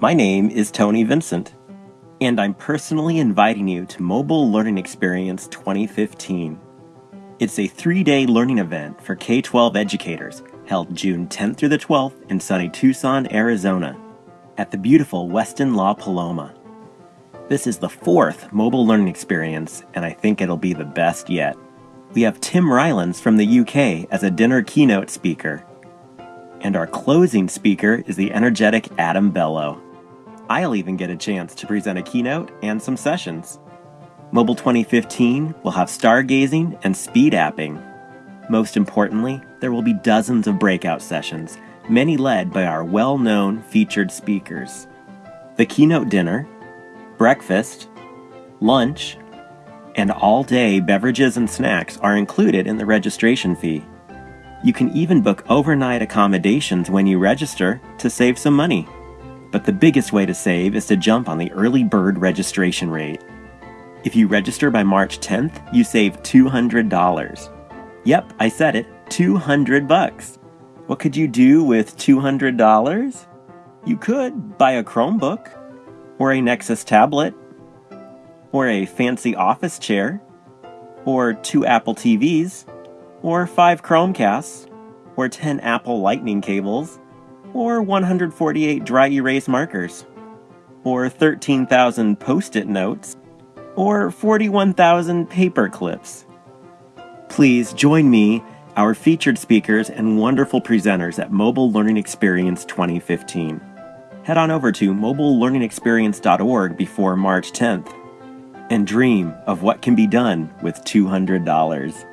My name is Tony Vincent, and I'm personally inviting you to Mobile Learning Experience 2015. It's a three day learning event for K 12 educators held June 10th through the 12th in sunny Tucson, Arizona, at the beautiful Westin La Paloma. This is the fourth mobile learning experience, and I think it'll be the best yet. We have Tim Rylands from the UK as a dinner keynote speaker. And our closing speaker is the energetic Adam Bellow. I'll even get a chance to present a keynote and some sessions. Mobile 2015 will have stargazing and speed apping. Most importantly, there will be dozens of breakout sessions, many led by our well known featured speakers. The keynote dinner, breakfast, lunch, and all day beverages and snacks are included in the registration fee. You can even book overnight accommodations when you register to save some money. But the biggest way to save is to jump on the early bird registration rate. If you register by March 10th, you save $200. Yep, I said it, 200 bucks. What could you do with $200? You could buy a Chromebook, or a Nexus tablet, or a fancy office chair, or two Apple TVs, or five Chromecasts, or 10 Apple Lightning cables, or 148 dry erase markers, or 13,000 post it notes, or 41,000 paper clips. Please join me, our featured speakers, and wonderful presenters at Mobile Learning Experience 2015. Head on over to mobilelearningexperience.org before March 10th and dream of what can be done with $200.